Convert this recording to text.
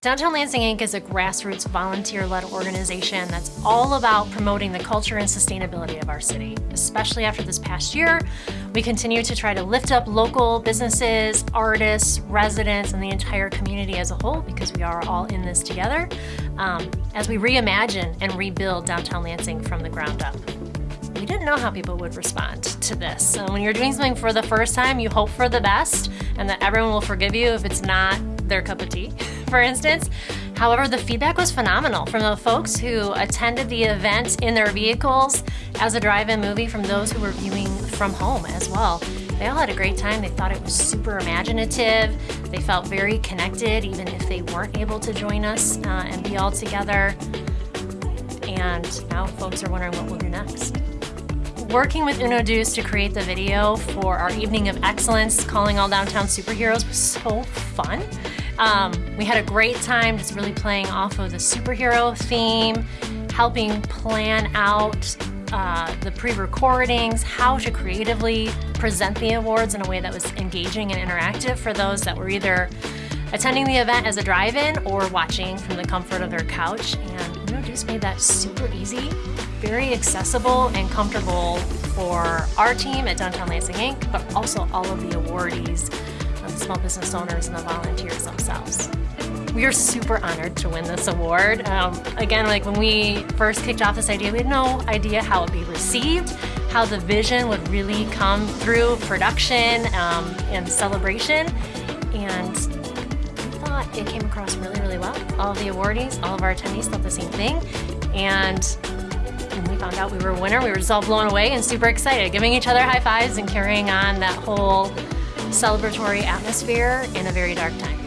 Downtown Lansing Inc. is a grassroots volunteer-led organization that's all about promoting the culture and sustainability of our city. Especially after this past year, we continue to try to lift up local businesses, artists, residents, and the entire community as a whole because we are all in this together um, as we reimagine and rebuild downtown Lansing from the ground up we didn't know how people would respond to this. So when you're doing something for the first time, you hope for the best and that everyone will forgive you if it's not their cup of tea, for instance. However, the feedback was phenomenal from the folks who attended the event in their vehicles as a drive-in movie from those who were viewing from home as well. They all had a great time. They thought it was super imaginative. They felt very connected even if they weren't able to join us uh, and be all together. And now folks are wondering what we'll do next working with Uno Deuce to create the video for our Evening of Excellence, calling all downtown superheroes was so fun. Um, we had a great time just really playing off of the superhero theme, helping plan out uh, the pre-recordings, how to creatively present the awards in a way that was engaging and interactive for those that were either attending the event as a drive-in or watching from the comfort of their couch. And Deuce made that super easy very accessible and comfortable for our team at Downtown Lansing Inc., but also all of the awardees, the small business owners and the volunteers themselves. We are super honored to win this award. Um, again, like when we first kicked off this idea, we had no idea how it would be received, how the vision would really come through production um, and celebration. And it came across really, really well. All of the awardees, all of our attendees thought the same thing. And when we found out we were a winner, we were just all blown away and super excited, giving each other high fives and carrying on that whole celebratory atmosphere in a very dark time.